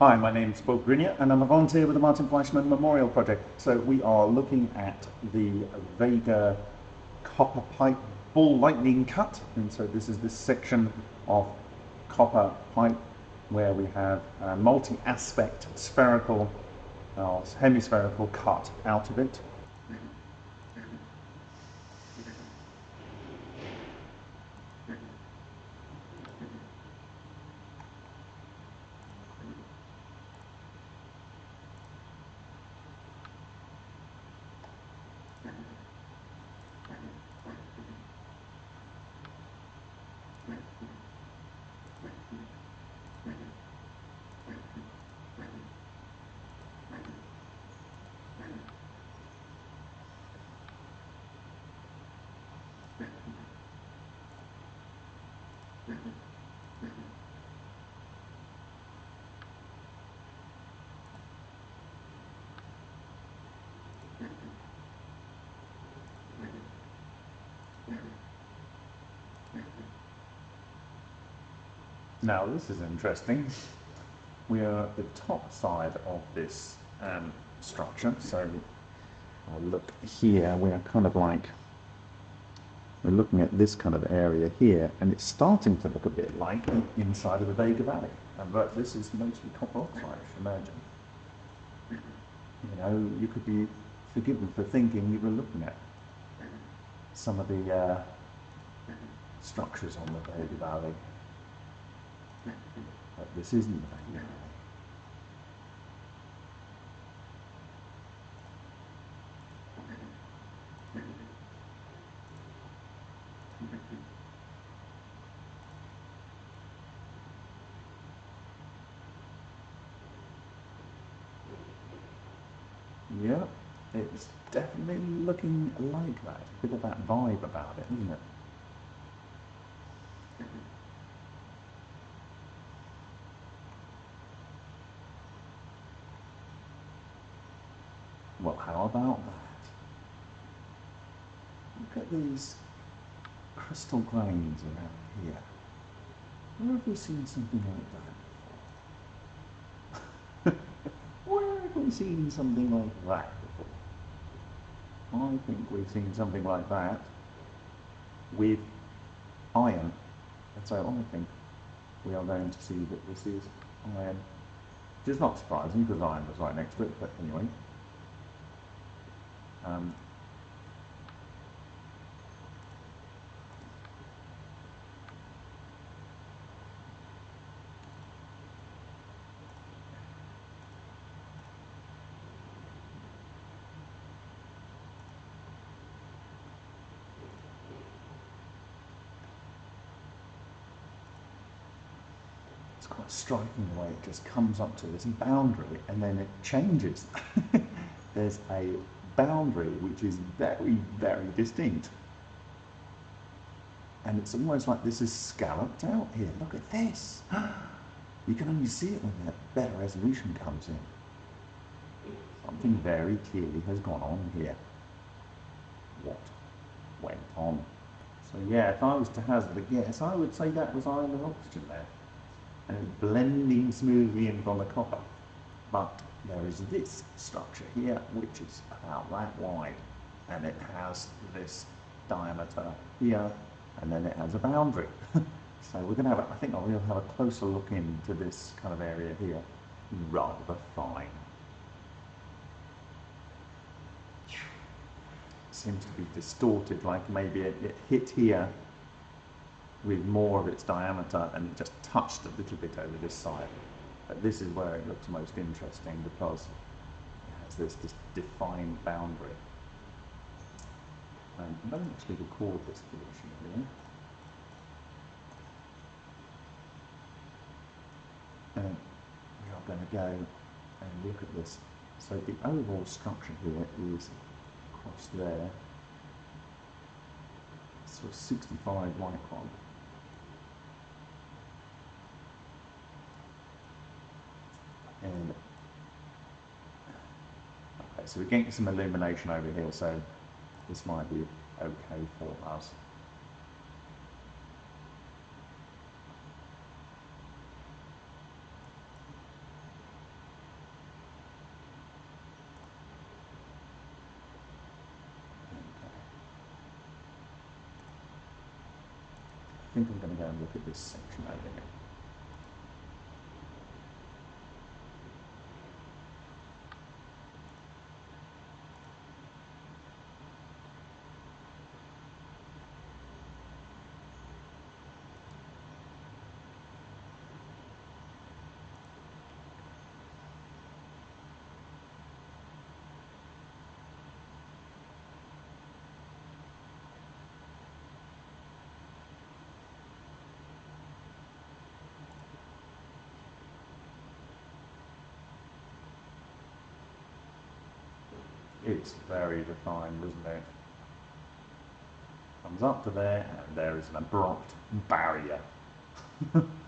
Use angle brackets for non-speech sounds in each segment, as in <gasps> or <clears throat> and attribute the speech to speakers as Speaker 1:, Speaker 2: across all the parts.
Speaker 1: Hi, my name is Bob Greenyer and I'm a volunteer with the Martin Fleischmann Memorial Project. So we are looking at the Vega copper pipe ball lightning cut. And so this is this section of copper pipe where we have a multi-aspect spherical or hemispherical cut out of it. Now this is interesting. We are at the top side of this um, structure, so I'll look here, we are kind of like, we're looking at this kind of area here, and it's starting to look a bit like the inside of the Vega Valley. but this is mostly copper oxide, imagine. You know, you could be forgiven for thinking you were looking at some of the uh, structures on the Vega Valley. But this isn't Vega Valley. Yeah, it's definitely looking like that. A bit of that vibe about it, isn't it? Well, how about that? Look at these crystal grains around here. Where have we seen something like that before? <laughs> Where have we seen something like that before? I think we've seen something like that with iron. That's how I think we are going to see that this is iron. Which is not surprising because iron was right next to it, but anyway. Um, quite striking the way it just comes up to this boundary and then it changes. <laughs> There's a boundary which is very, very distinct. And it's almost like this is scalloped out here. Look at this. <gasps> You can only see it when that better resolution comes in. Something very clearly has gone on here. What went on? So yeah, if I was to hazard a guess, I would say that was iron and oxygen there. And blending smoothly in from the copper. But there is this structure here which is about that wide and it has this diameter here and then it has a boundary <laughs> so we're going to have a, I think I'll have a closer look into this kind of area here rather fine seems to be distorted like maybe it, it hit here with more of its diameter and it just touched a little bit over this side but this is where it looks most interesting because it has this, this defined boundary. Um, I don't actually record this position here. And we are going to go and look at this. So the overall structure here is across there, so 65 micron. And okay, so we're getting some illumination over here, so this might be okay for us. I think I'm going to go and look at this section over here. It's very defined, isn't it? Comes up to there, and there is an abrupt barrier. <laughs>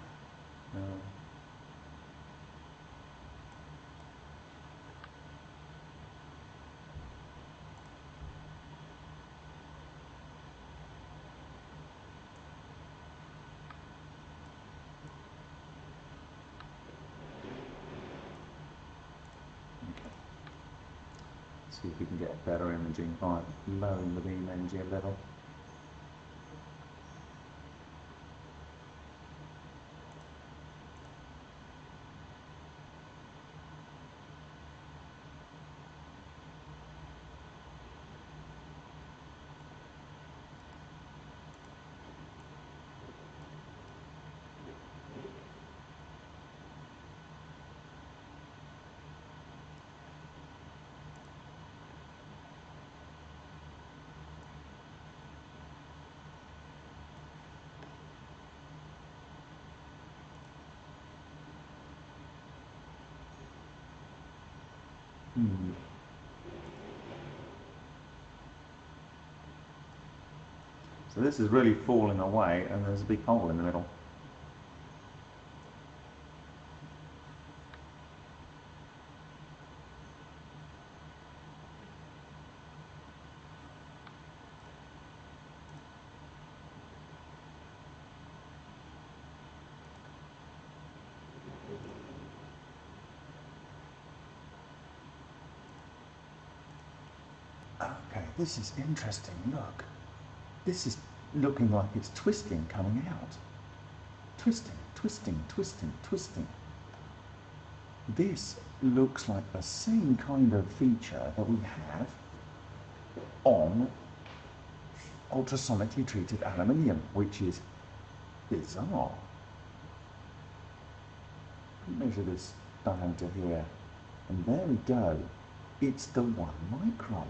Speaker 1: see if we can get better imaging by lowering the beam energy a little. Hmm. So this is really falling away and there's a big hole in the middle. Okay, this is interesting. Look, this is looking like it's twisting coming out. Twisting, twisting, twisting, twisting. This looks like the same kind of feature that we have on ultrasonically treated aluminium, which is bizarre. Measure this diameter here, and there we go. It's the one micron.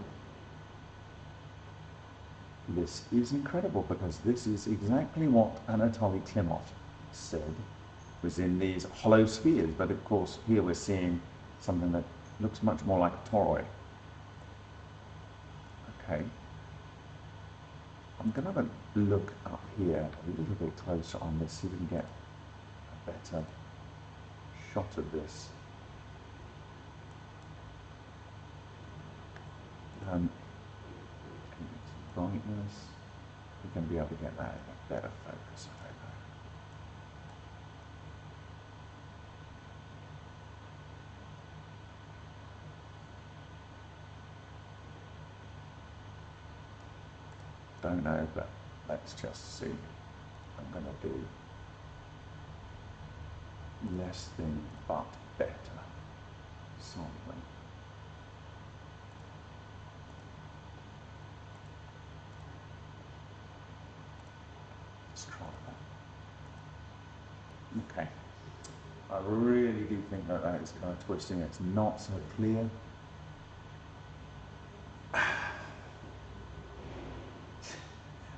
Speaker 1: This is incredible because this is exactly what Anatoly Klimov said was in these hollow spheres, but of course here we're seeing something that looks much more like a toroid. Okay. I'm going to have a look up here a little bit closer on this, see if we can get a better shot of this. Um, brightness, going to be able to get that in a better focus, hope. Don't know, but let's just see. I'm going to do less than but better sampling. Let's try that. Okay. I really do think that that is kind of twisting. It's not so clear. <sighs>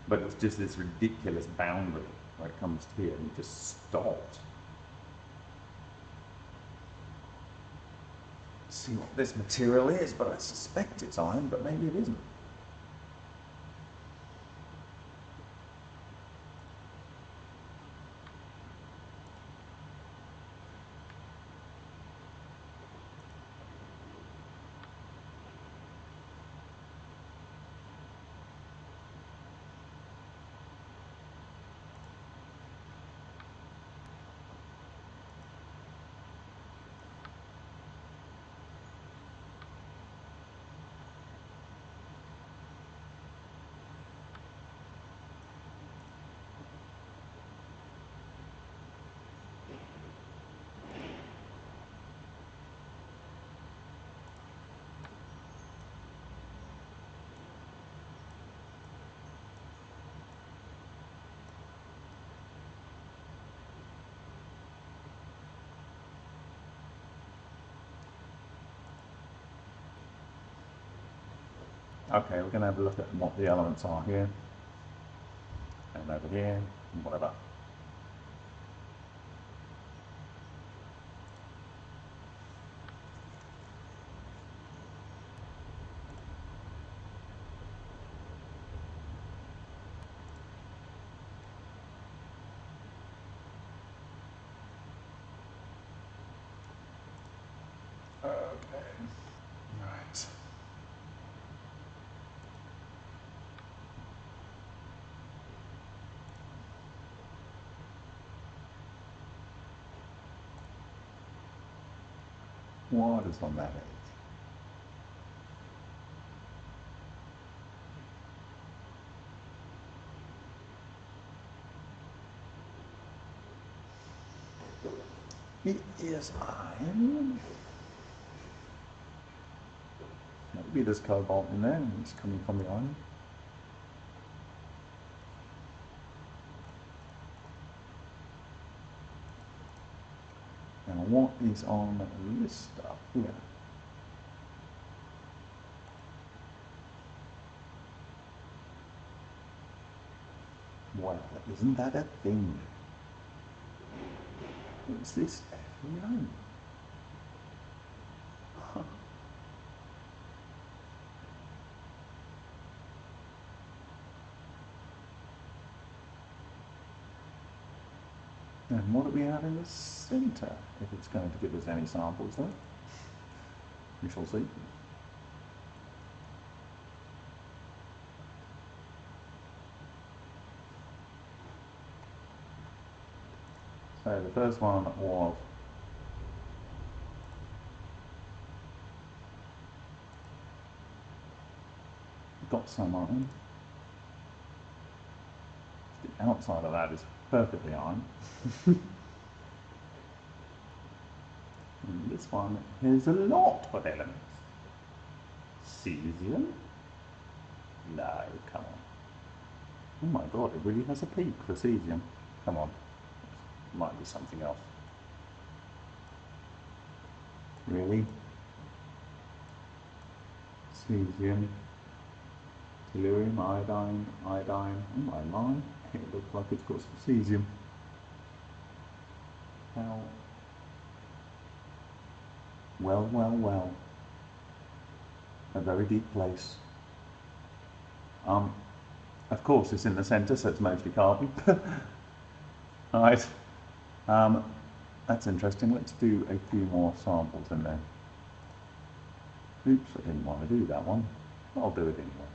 Speaker 1: but it's just this ridiculous boundary where it comes to here and it just stopped. See what this material is, but I suspect it's iron, but maybe it isn't. Okay, we're going to have a look at what the elements are here. And over here, and whatever. Okay. Right. What is on that edge? It is iron. Maybe there's cobalt in there and it's coming from the iron. want is on this stuff here. Well, isn't that a thing? What's this F9? And what do we have in the centre, if it's going to give us any samples though? We shall see. So the first one was got some iron. The outside of that is perfectly on. <laughs> and this one has a lot of elements. Cesium? No, come on. Oh my god, it really has a peak for cesium. Come on. Might be something else. Really? Cesium, tellurium, iodine, iodine. Oh my mind, it looks like it's got some cesium. Well, well, well. A very deep place. Um, of course, it's in the centre, so it's mostly carbon. <laughs> right. Um, that's interesting. Let's do a few more samples in there. Oops, I didn't want to do that one. I'll do it anyway.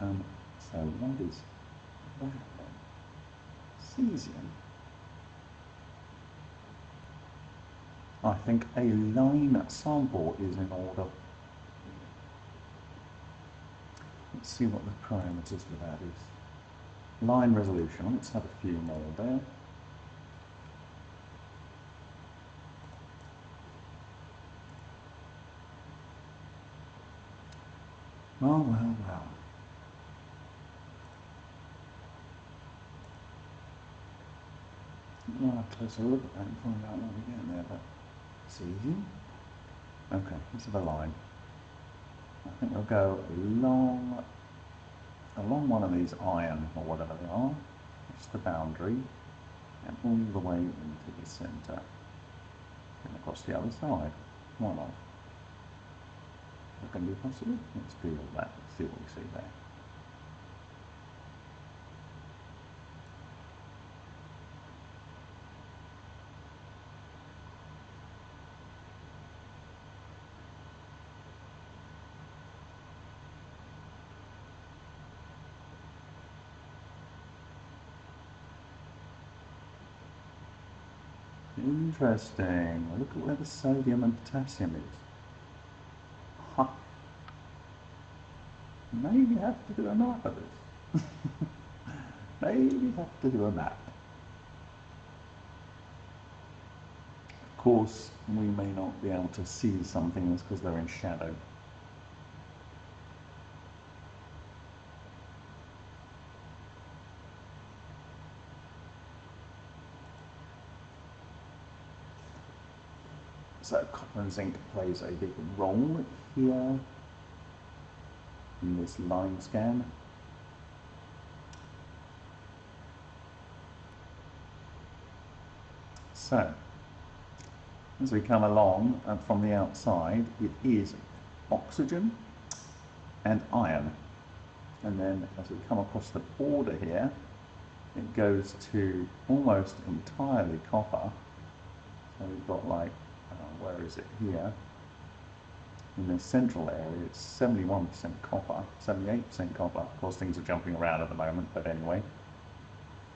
Speaker 1: Um, so what is that then? Cesium. I think a line sample is in order. Let's see what the parameters for that is. Line resolution, let's have a few more there. Well, well, well. We'll have a closer look at that and find out what we get there, but easy. Okay, let's have a line. I think we'll go along, along one of these iron, or whatever they are, It's the boundary, and all the way into the centre, and across the other side. Why not? That can be possible. Let's do all that, see what we see there. Interesting. Look at where the sodium and potassium is. Huh. Maybe have to do a map of this. <laughs> Maybe have to do a map. Of course, we may not be able to see some things because they're in shadow. And zinc plays a big role here. in this line scan. So, as we come along uh, from the outside, it is oxygen and iron. And then as we come across the border here, it goes to almost entirely copper. So we've got like, where is it here? In the central area, it's 71% copper, 78% copper. Of course, things are jumping around at the moment, but anyway.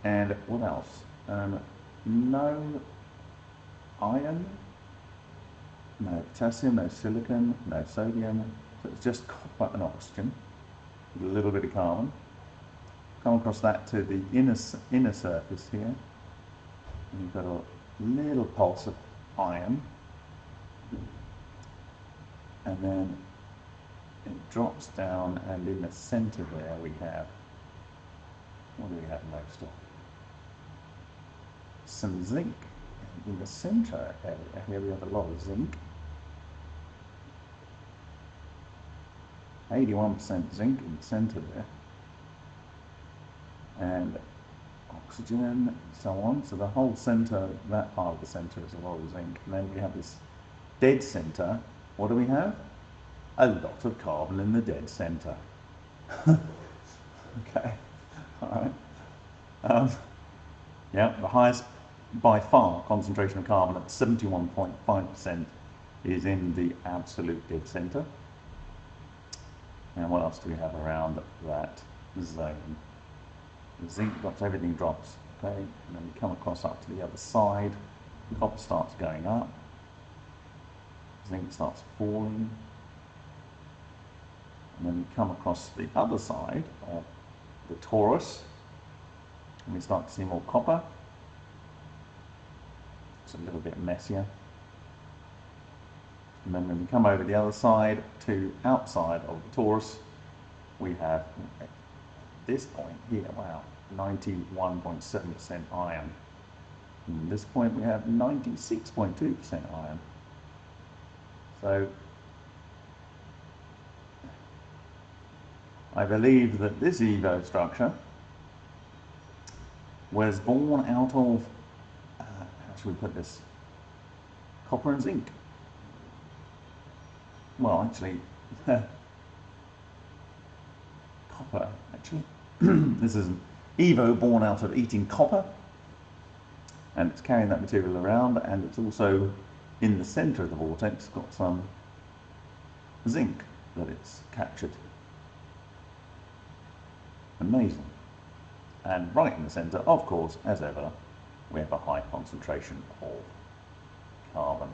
Speaker 1: And what else? Um, no iron, no potassium, no silicon, no sodium. So it's just copper and oxygen, a little bit of carbon. Come across that to the inner, inner surface here. And you've got a little pulse of iron. And then it drops down and in the center there we have, what do we have most of? Some zinc in the center area. Here we have a lot of zinc. 81% zinc in the center there. And oxygen and so on. So the whole center, that part of the center is a lot of zinc. And then we have this dead center. What do we have? A lot of carbon in the dead center. <laughs> okay, all right. Um, yeah, the highest by far concentration of carbon at 71.5% is in the absolute dead center. And what else do we have around that zone? The zinc drops, everything drops, okay? And then we come across up to the other side, copper starts going up, zinc starts falling, and then we come across the other side of the torus, and we start to see more copper, it's a little bit messier. And then when we come over the other side to outside of the torus, we have at this point here, wow, 91.7% iron. And this point we have 96.2% iron. So I believe that this EVO structure was born out of uh, How should we put this? Copper and zinc. Well, actually, <laughs> copper, actually. <clears throat> this is an Evo born out of eating copper, and it's carrying that material around, and it's also in the center of the vortex got some zinc that it's captured. Amazing. And right in the center, of course, as ever, we have a high concentration of carbon.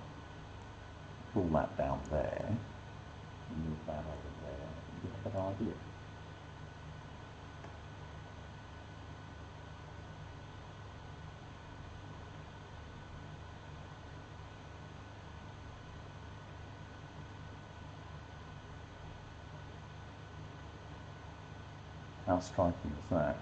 Speaker 1: Pull that down there, move that over there, you have an idea. How striking is that?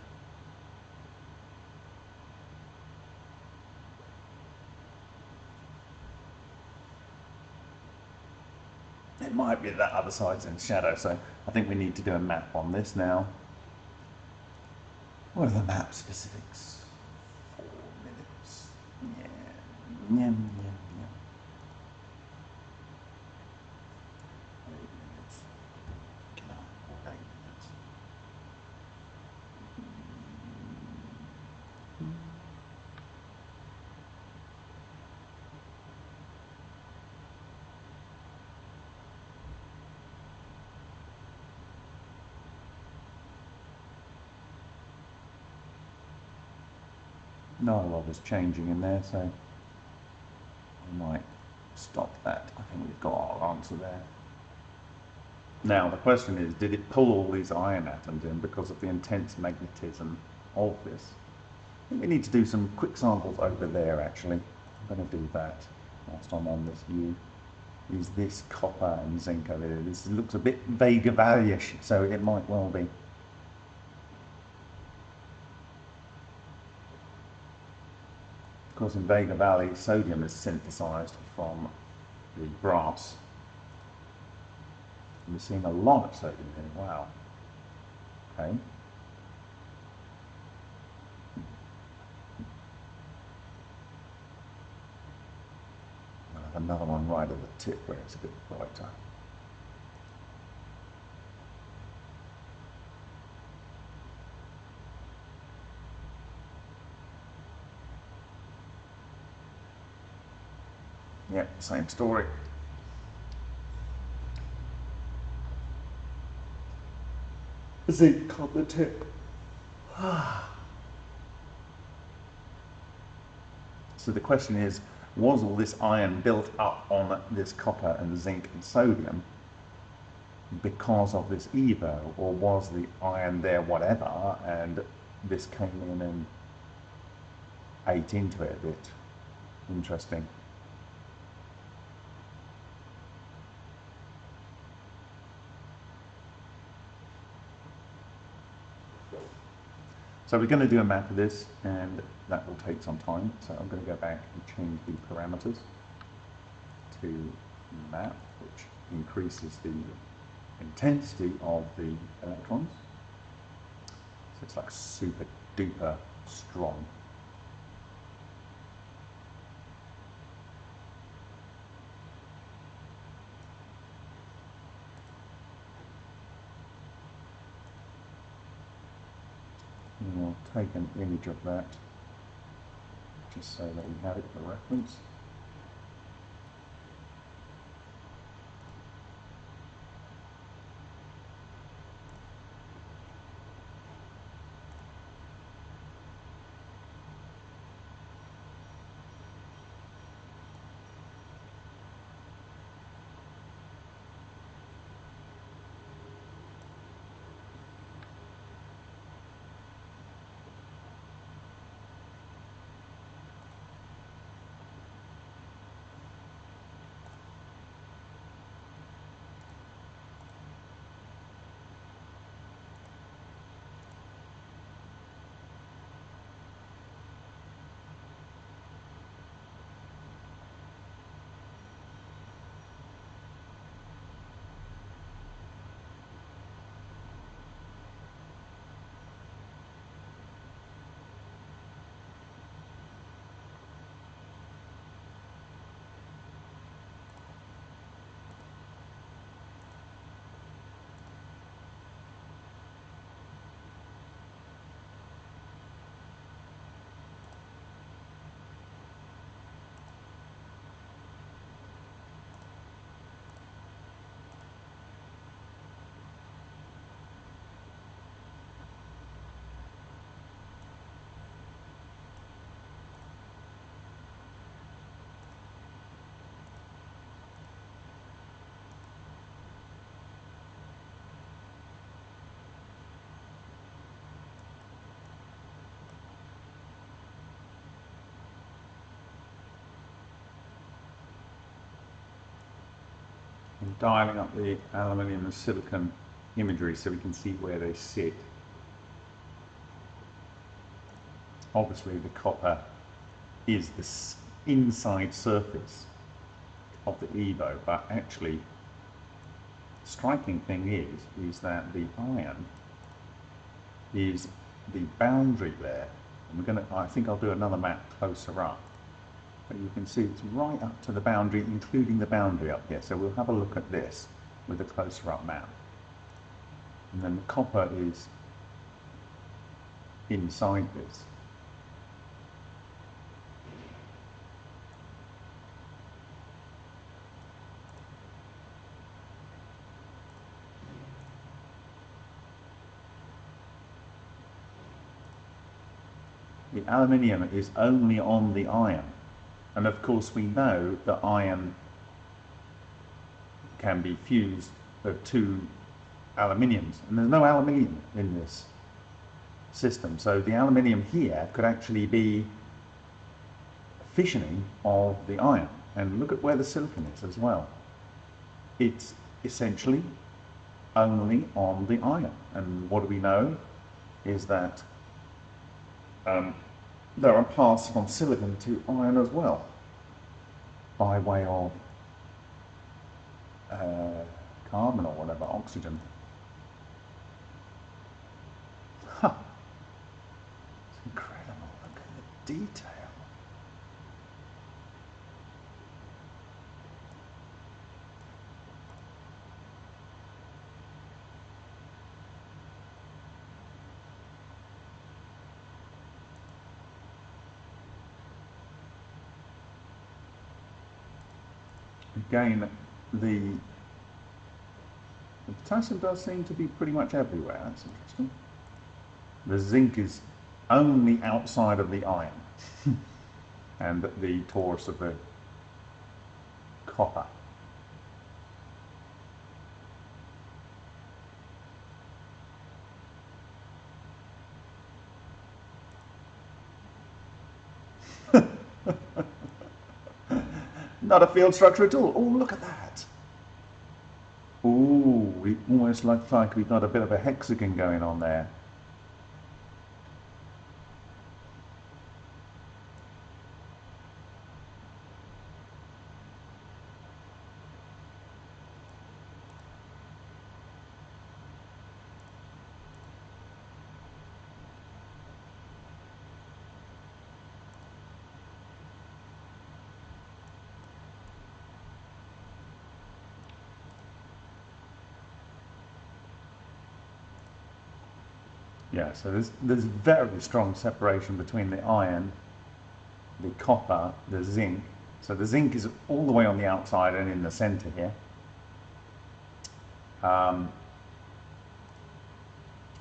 Speaker 1: it might be that other side's in shadow, so I think we need to do a map on this now. What are the map specifics? Four minutes. Yeah. Yeah, yeah. Not a lot is changing in there, so I might stop that. I think we've got our answer there. Now, the question is, did it pull all these iron atoms in because of the intense magnetism of this? I think we need to do some quick samples over there, actually. I'm going to do that whilst I'm on this view. Is this copper and zinc over there? This looks a bit Vega Valley-ish, so it might well be. Of course, in Vega Valley, sodium is synthesized from the brass. We're seeing a lot of sodium here. Wow. Okay. another one right at the tip where it's a bit brighter. Yeah, same story. Zinc on the tip. <sighs> so the question is, was all this iron built up on this copper and zinc and sodium because of this EVO, or was the iron there whatever, and this came in and ate into it a bit? Interesting. So we're going to do a map of this and that will take some time. So I'm going to go back and change the parameters to map, which increases the intensity of the electrons. So it's like super duper strong. and we'll take an image of that just so that we have it for reference. And dialing up the aluminium and silicon imagery so we can see where they sit. Obviously the copper is the inside surface of the EVO, but actually striking thing is, is that the iron is the boundary there. And we're going to, I think I'll do another map closer up but you can see it's right up to the boundary, including the boundary up here. So we'll have a look at this with a closer up map. And then the copper is inside this. The aluminium is only on the iron. And of course we know that iron can be fused with two aluminiums. And there's no aluminium in this system. So the aluminium here could actually be fissioning of the iron. And look at where the silicon is as well. It's essentially only on the iron. And what do we know is that um, there are paths from silicon to iron as well, by way of uh, carbon or whatever, oxygen. Huh. It's incredible, look at the detail. Again, the, the potassium does seem to be pretty much everywhere. That's interesting. The zinc is only outside of the iron <laughs> and the torus of the copper. Not a field structure at all. Oh, look at that. Oh, it almost looks like we've got a bit of a hexagon going on there. So there's, there's very strong separation between the iron, the copper, the zinc. So the zinc is all the way on the outside and in the center here. Um,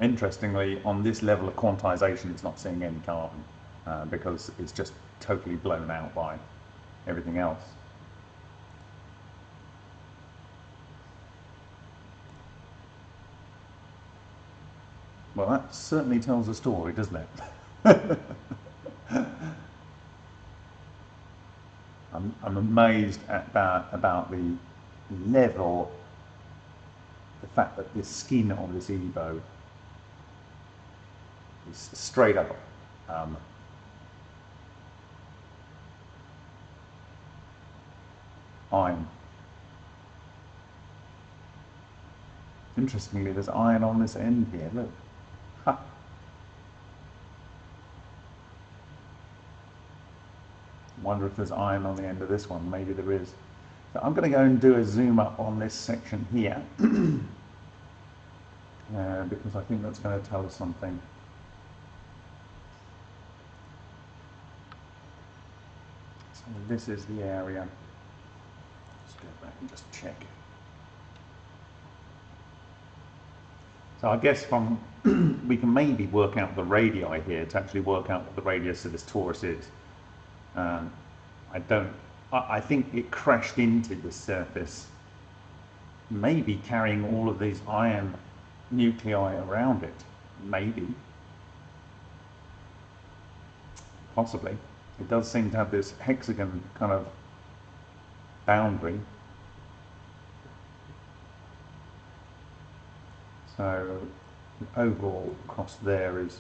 Speaker 1: interestingly, on this level of quantization, it's not seeing any carbon uh, because it's just totally blown out by everything else. Well, that certainly tells a story, doesn't it? <laughs> I'm, I'm amazed at about, about the level, the fact that the skin on this Evo is straight up um, iron. Interestingly, there's iron on this end here, look. <laughs> Wonder if there's iron on the end of this one. Maybe there is. So I'm going to go and do a zoom up on this section here. <clears throat> uh, because I think that's going to tell us something. So this is the area. Let's go back and just check. So I guess from <clears throat> we can maybe work out the radii here to actually work out what the radius of this torus is. Um, I don't. I, I think it crashed into the surface, maybe carrying all of these iron nuclei around it. Maybe. Possibly. It does seem to have this hexagon kind of boundary Uh, so the overall cost there is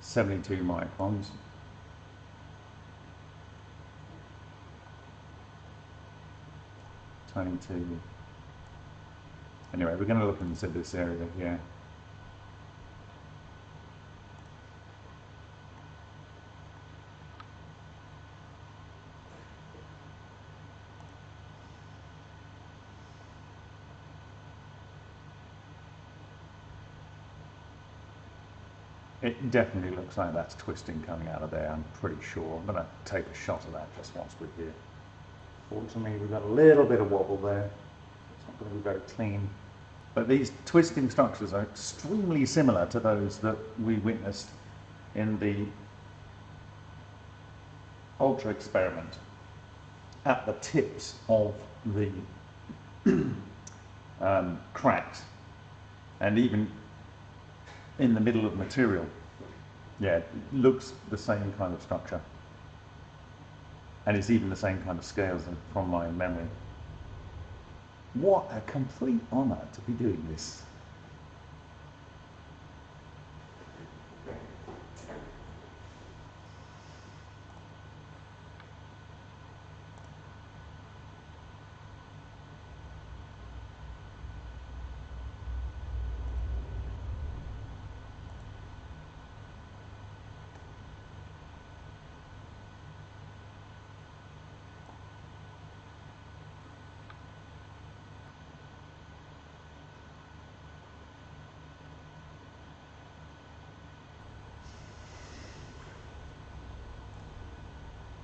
Speaker 1: 72 microns. Twenty-two. Anyway, we're going to look into this area here. It definitely looks like that's twisting coming out of there, I'm pretty sure. I'm going to take a shot of that just once we're here. Fortunately, we've got a little bit of wobble there. It's not going to be very clean. But these twisting structures are extremely similar to those that we witnessed in the ultra experiment at the tips of the <clears throat> um, cracks and even in the middle of material. Yeah, looks the same kind of structure. And it's even the same kind of scales from my memory. What a complete honour to be doing this.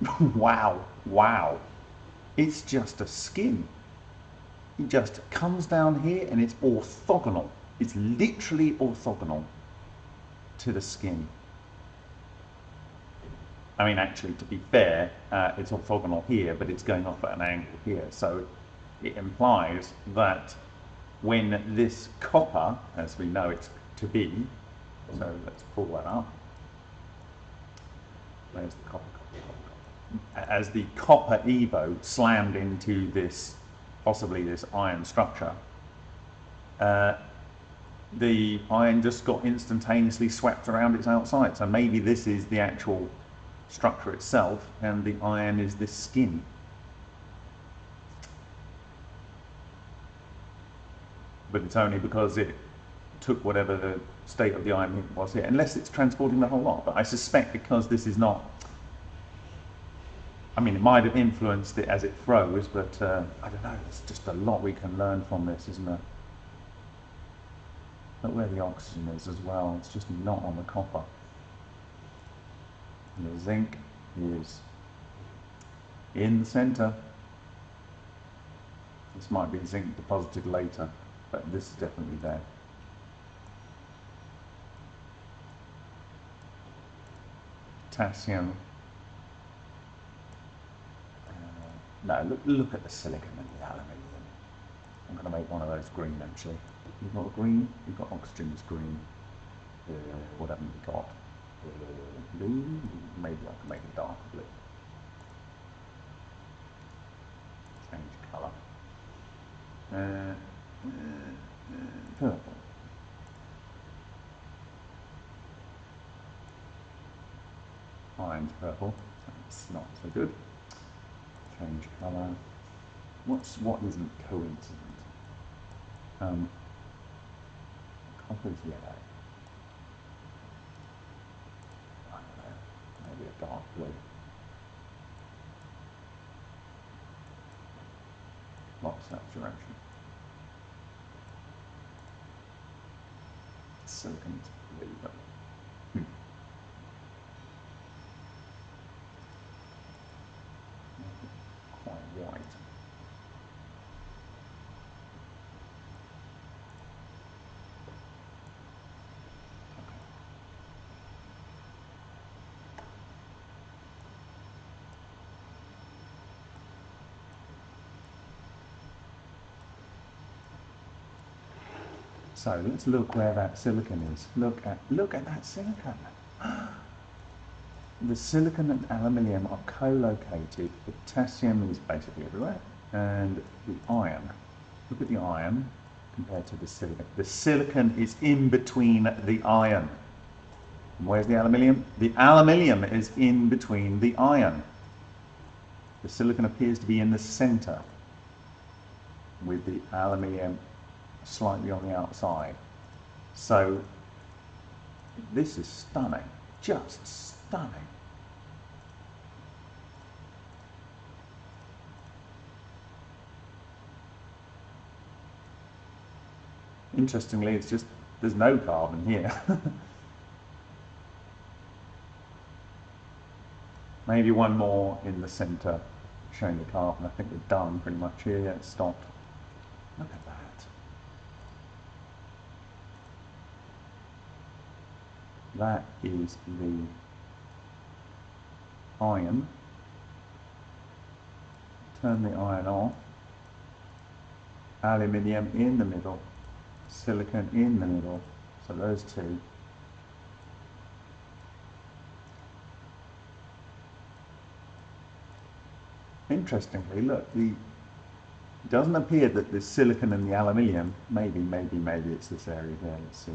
Speaker 1: <laughs> wow, wow. It's just a skin. It just comes down here and it's orthogonal. It's literally orthogonal to the skin. I mean, actually, to be fair, uh, it's orthogonal here, but it's going off at an angle here. So it implies that when this copper, as we know it to be, so let's pull that up. Where's the copper? As the copper EVO slammed into this, possibly this iron structure, uh, the iron just got instantaneously swept around its outside. So maybe this is the actual structure itself and the iron is this skin. But it's only because it took whatever the state of the iron was here, unless it's transporting the whole lot. But I suspect because this is not, I mean, it might have influenced it as it froze, but uh, I don't know, there's just a lot we can learn from this, isn't there? Look where the oxygen is as well, it's just not on the copper. And the zinc is in the center. This might be zinc deposited later, but this is definitely there. potassium. Uh, no, look, look at the silicon and the aluminium. I'm going to make one of those green actually. You've got green, you've got oxygen is green. Uh, what haven't we got? Uh, blue, maybe I can make it dark blue. Change colour. Uh, uh, uh purple. iron's purple, it's not so good. Change colour. What's what isn't coincident? Um, copper's yellow. I don't know, maybe a dark blue. Lots of saturation. Silicon's blue, but So let's look where that silicon is. Look at look at that silicon. the silicon and aluminium are co-located. Potassium is basically everywhere, and the iron. Look at the iron compared to the silicon. The silicon is in between the iron. And where's the aluminium? The aluminium is in between the iron. The silicon appears to be in the center with the aluminium slightly on the outside. So this is stunning, just stunning. Interestingly, it's just, there's no carbon here. <laughs> Maybe one more in the center showing the carbon. I think we're done pretty much here. Yeah, it's stopped. Look at that. That is the iron. Turn the iron off. Aluminium in the middle. Silicon in the middle. So those two. Interestingly, look, the it doesn't appear that the silicon and the aluminium, maybe, maybe, maybe it's this area there, let's see.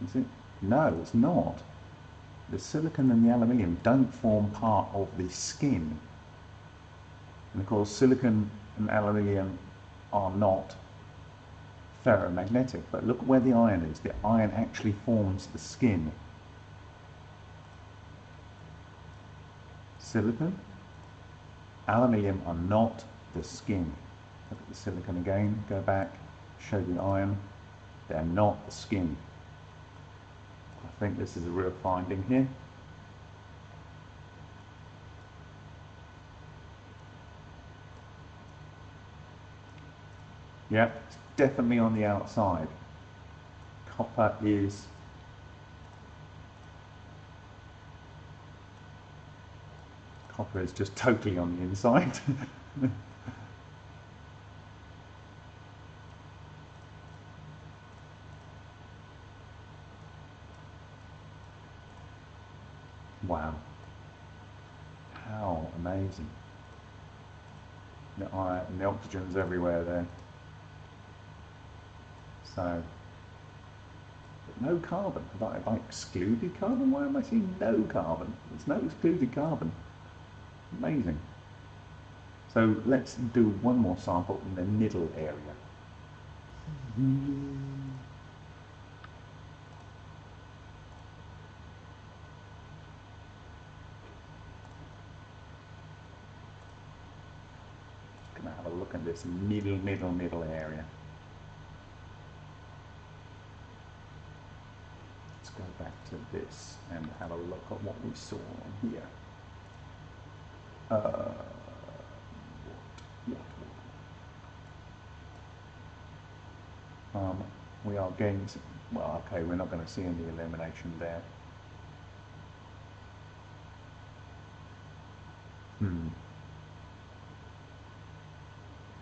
Speaker 1: You see? No, it's not. The silicon and the aluminium don't form part of the skin. And of course, silicon and aluminium are not ferromagnetic. But look where the iron is. The iron actually forms the skin. Silicon, aluminium are not the skin. Look at the silicon again, go back, show the iron. They're not the skin. I think this is a real finding here. Yeah, it's definitely on the outside. Copper is copper is just totally on the inside. <laughs> Amazing. The, and the oxygen's everywhere there. So, no carbon. Have I, have I excluded carbon? Why am I seeing no carbon? There's no excluded carbon. Amazing. So let's do one more sample in the middle area. At this middle, middle, middle area. Let's go back to this and have a look at what we saw here. Uh, what, what, Um, we are getting, well, okay, we're not going to see any illumination there. Hmm.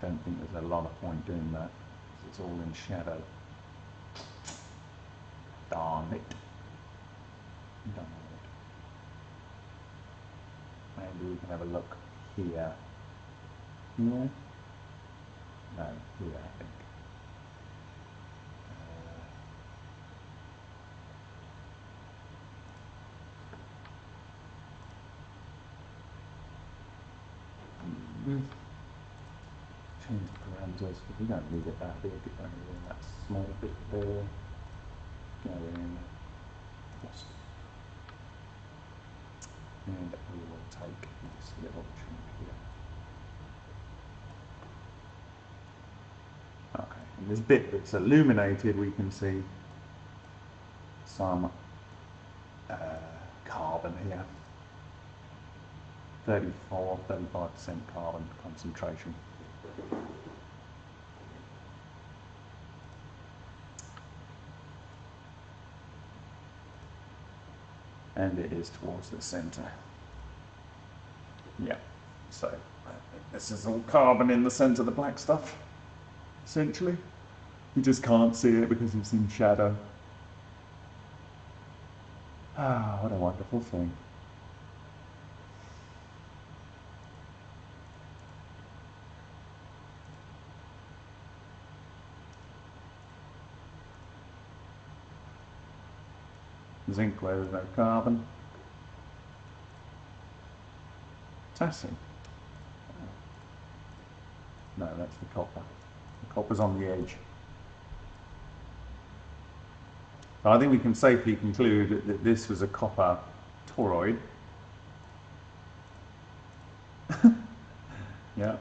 Speaker 1: Don't think there's a lot of point doing that. It's all in shadow. Darn it. Darn maybe we can have a look here. Here? No, here I think. Uh, change because we don't need it that big, only that small bit there. Go in, just and we will take this little chunk here. Okay, and this bit that's illuminated, we can see some uh, carbon here. 34, 35% carbon concentration. And it is towards the center. Yeah, so this is all carbon in the center, the black stuff, essentially. You just can't see it because it's in shadow. Ah, what a wonderful thing. Zinc there's no carbon. Potassium. No, that's the copper. The copper's on the edge. I think we can safely conclude that this was a copper toroid. <laughs> yeah.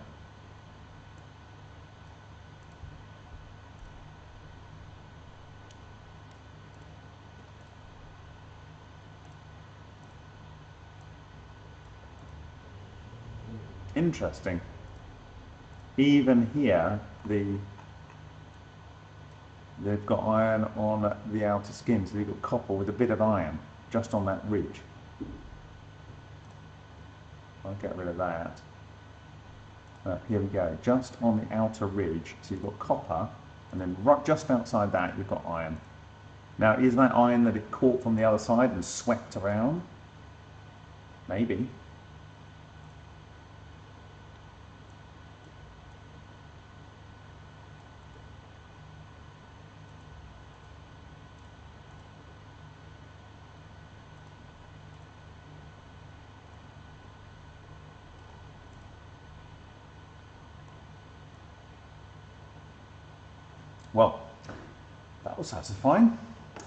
Speaker 1: Interesting. Even here, the they've got iron on the outer skin, so they've got copper with a bit of iron just on that ridge. I'll get rid of that. Uh, here we go, just on the outer ridge, so you've got copper, and then right just outside that you've got iron. Now, is that iron that it caught from the other side and swept around? Maybe. Well, that satisfying.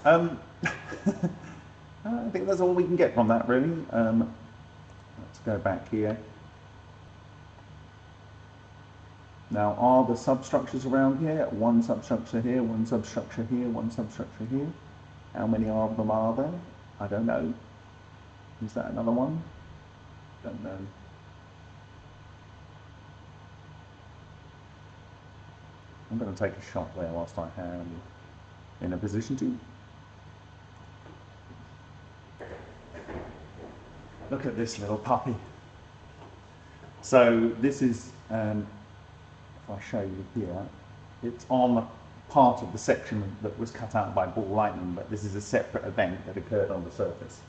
Speaker 1: Um, <laughs> I think that's all we can get from that, really. Um, let's go back here. Now, are the substructures around here? One substructure here, one substructure here, one substructure here. How many of them are there? I don't know. Is that another one? Don't know. I'm going to take a shot there whilst I am in a position to. Look at this little puppy. So this is, um, if I show you here, it's on the part of the section that was cut out by ball lightning, but this is a separate event that occurred on the surface.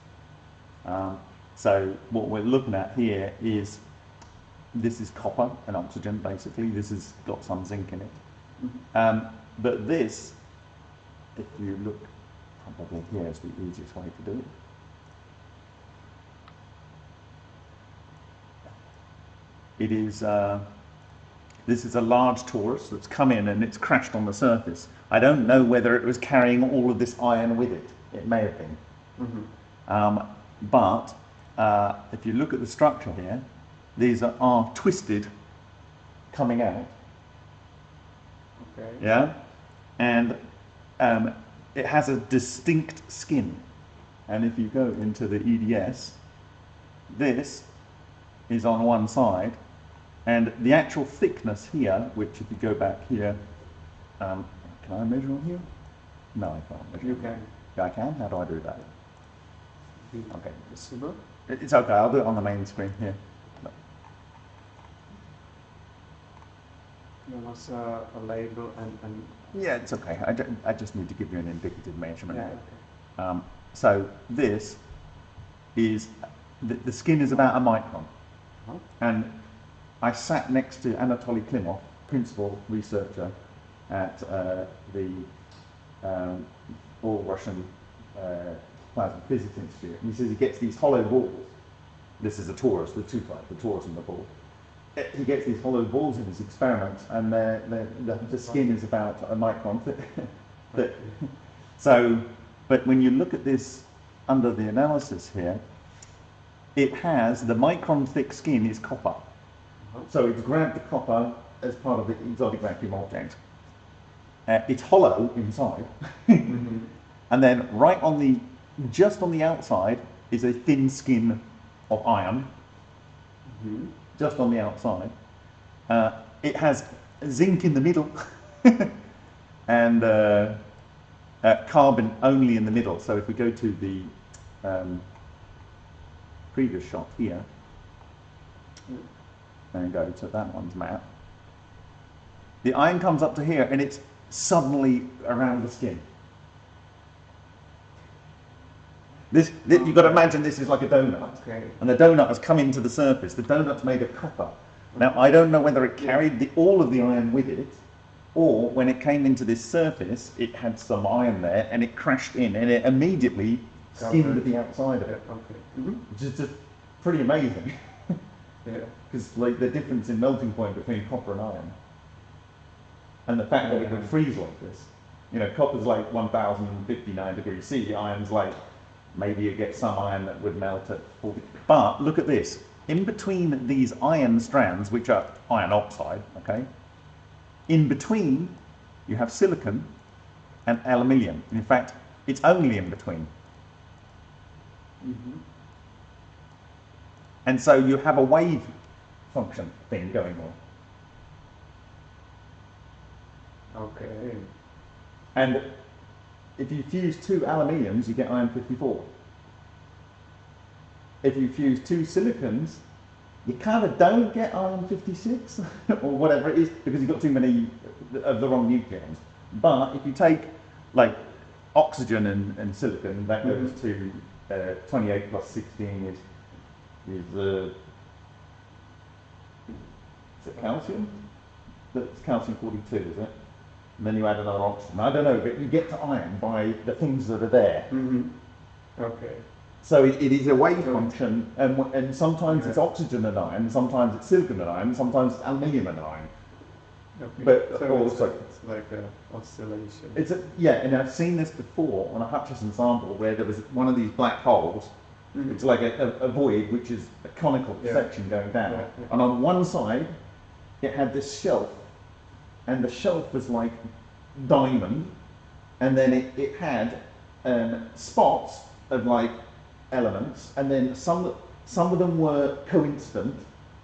Speaker 1: Um, so what we're looking at here is, this is copper and oxygen basically, this has got some zinc in it. Um, but this, if you look probably here is the easiest way to do it. It is, uh, this is a large torus that's come in and it's crashed on the surface. I don't know whether it was carrying all of this iron with it. It may have been.
Speaker 2: Mm-hmm.
Speaker 1: Um, but uh, if you look at the structure here, these are, are twisted coming out.
Speaker 2: Okay.
Speaker 1: Yeah, and um, it has a distinct skin. And if you go into the EDS, this is on one side, and the actual thickness here, which if you go back here, um, can I measure on here? No, I can't measure.
Speaker 2: You can.
Speaker 1: Yeah, I can. How do I do that? Okay. It's okay. I'll do it on the main screen here.
Speaker 2: There was a, a label and, and
Speaker 1: Yeah, it's okay. I, ju- I just need to give you an indicative measurement.
Speaker 2: yeah, okay.
Speaker 1: Um, so this is, the, the skin is about a micron.
Speaker 2: Uh-huh.
Speaker 1: And I sat next to Anatoly Klimov, principal researcher at uh, the um, All Russian uh, Plasma Physics Institute. And he says he gets these hollow balls. This is a torus, the two type, the torus and the ball. He gets these hollow balls in his experiments, and they're, they're, the, the skin is about a micron <laughs> thick. thick. So, but when you look at this under the analysis here, it has the micron thick skin is copper. So it's grabbed the copper as part of the exotic vacuum object. Uh, it's hollow inside,
Speaker 2: Mhm. <laughs>
Speaker 1: and then right on the, just on the outside is a thin skin of iron,
Speaker 2: Mhm.
Speaker 1: Just on the outside. Uh, it has zinc in the middle, <laughs> and uh, uh, carbon only in the middle. So if we go to the um, previous shot here, and go to that one's map, the iron comes up to here and it's suddenly around the skin. This, thi- you've got to imagine this is like a donut,
Speaker 2: Okay.
Speaker 1: and the donut has come into the surface. The donut's made of copper. Now, I don't know whether it carried the, all of the iron with it, or when it came into this surface, it had some iron there, and it crashed in, and it immediately skinned the outside of it,
Speaker 2: okay. Mhm.
Speaker 1: which is just pretty amazing. <laughs>
Speaker 2: Yeah.
Speaker 1: because like the difference in melting point between copper and iron, and the fact that it could freeze like this. You know, copper's like 1059 degrees C. Iron's like maybe you get some iron that would melt at 40. But look at this. In between these iron strands, which are iron oxide, okay, in between you have silicon and aluminium. In fact, it's only in between.
Speaker 2: Mhm.
Speaker 1: And so you have a wave function thing going on.
Speaker 2: Okay.
Speaker 1: And if you fuse two aluminiums, you get iron 54. If you fuse two silicons, you kind of don't get iron 56 <laughs> or whatever it is because you've got too many of the wrong nucleons. But if you take like oxygen and, and silicon, that goes to uh, 28 plus 16 is, is, uh, is it calcium? That's calcium 42, is it? And then you add another oxygen. I don't know, but you get to iron by the things that are there.
Speaker 2: Mhm. Okay.
Speaker 1: So it, it is a wave
Speaker 2: So-
Speaker 1: function, and, and sometimes it's oxygen and iron, sometimes it's silicon and iron, sometimes it's aluminium and iron.
Speaker 2: Okay.
Speaker 1: But
Speaker 2: so
Speaker 1: also-
Speaker 2: it's, it's like an oscillation.
Speaker 1: It's a, yeah, and I've seen this before on a Hutchison sample where there was one of these black holes.
Speaker 2: Mhm.
Speaker 1: It's like a, a, a void, which is a conical
Speaker 2: Yeah.
Speaker 1: section going down.
Speaker 2: Yeah.
Speaker 1: And on one side, it had this shelf, and the shelf was like diamond, and then it, it had um, spots of like elements, and then some some of them were coincident,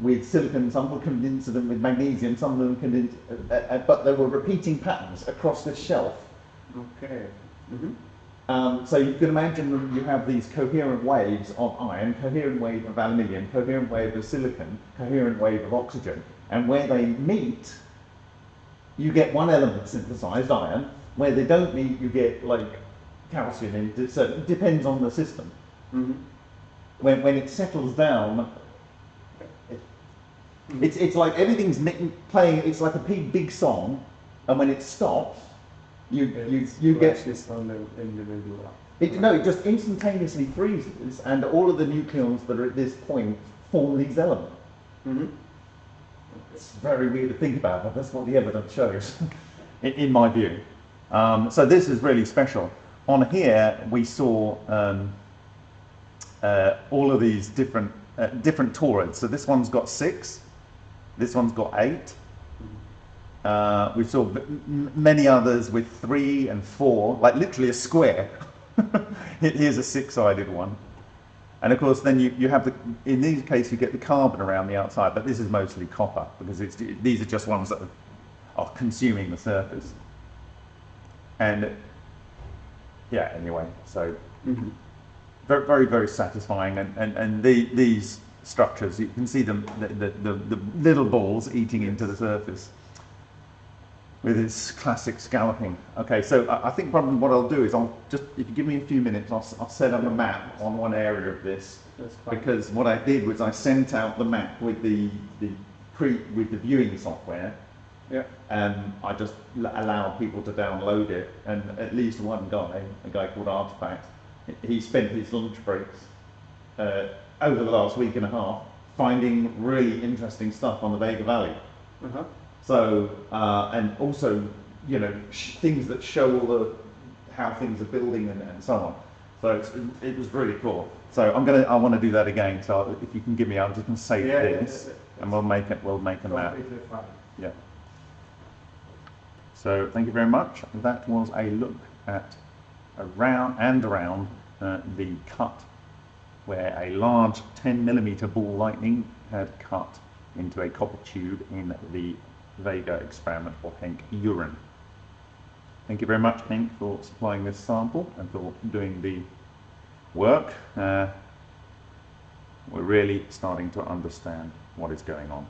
Speaker 1: with silicon, some were coincident with magnesium, some of them condensed, uh, uh, but there were repeating patterns across the shelf.
Speaker 2: Okay. Mm-hmm.
Speaker 1: Um, so you can imagine you have these coherent waves of iron, coherent wave of aluminium, coherent wave of silicon, coherent wave of oxygen, and where they meet, you get one element synthesized, iron. Where they don't meet, you get like calcium. In, so it depends on the system.
Speaker 2: Mm-hmm.
Speaker 1: When, when it settles down, it, it's, it's like everything's playing, it's like a big, big song, and when it stops, you, you, you get
Speaker 2: this on the individual.
Speaker 1: It, no, it just instantaneously freezes, and all of the nucleons that are at this point form these elements.
Speaker 2: Mm-hmm.
Speaker 1: It's very weird to think about, but that's what the evidence shows, <laughs> in, in my view. Um, so this is really special. On here, we saw um, uh, all of these different uh, different toroids. So this one's got six, this one's got eight. Uh, we saw many others with three and four, like literally a square. <laughs> Here's a six-sided one. And of course, then you, you have the, in these cases, you get the carbon around the outside, but this is mostly copper because it's, these are just ones that are, are consuming the surface. And yeah, anyway, so
Speaker 2: Mm-hmm.
Speaker 1: very, very, very satisfying. And, and, and the, these structures, you can see them, the, the, the, the little balls eating into the surface with its classic scalloping. Okay, so I, I think probably what I'll do is I'll just, if you give me a few minutes, I'll, I'll set up a map on one area of this because what I did was I sent out the map with the, the pre, with the viewing software
Speaker 2: Yeah.
Speaker 1: and I just l- allowed people to download it. And at least one guy, a guy called Artifact, he- he spent his lunch breaks uh, over the last week and a half finding really interesting stuff on the Vega Valley.
Speaker 2: Uh-huh.
Speaker 1: So, uh, and also, you know, sh- things that show all the how things are building and, and so on. So it's, it was really cool. So I'm gonna, I want to do that again. So if you can give me, I'm just gonna save
Speaker 2: Yeah, yeah,
Speaker 1: this,
Speaker 2: yeah,
Speaker 1: and we'll make it. We'll make a map. Yeah. So thank you very much. That was a look at around and around uh, the cut where a large 10 millimeter ball lightning had cut into a copper tube in the Vega experiment for Henk urine. Thank you very much, Henk, for supplying this sample and for doing the work. Uh, we're really starting to understand what is going on.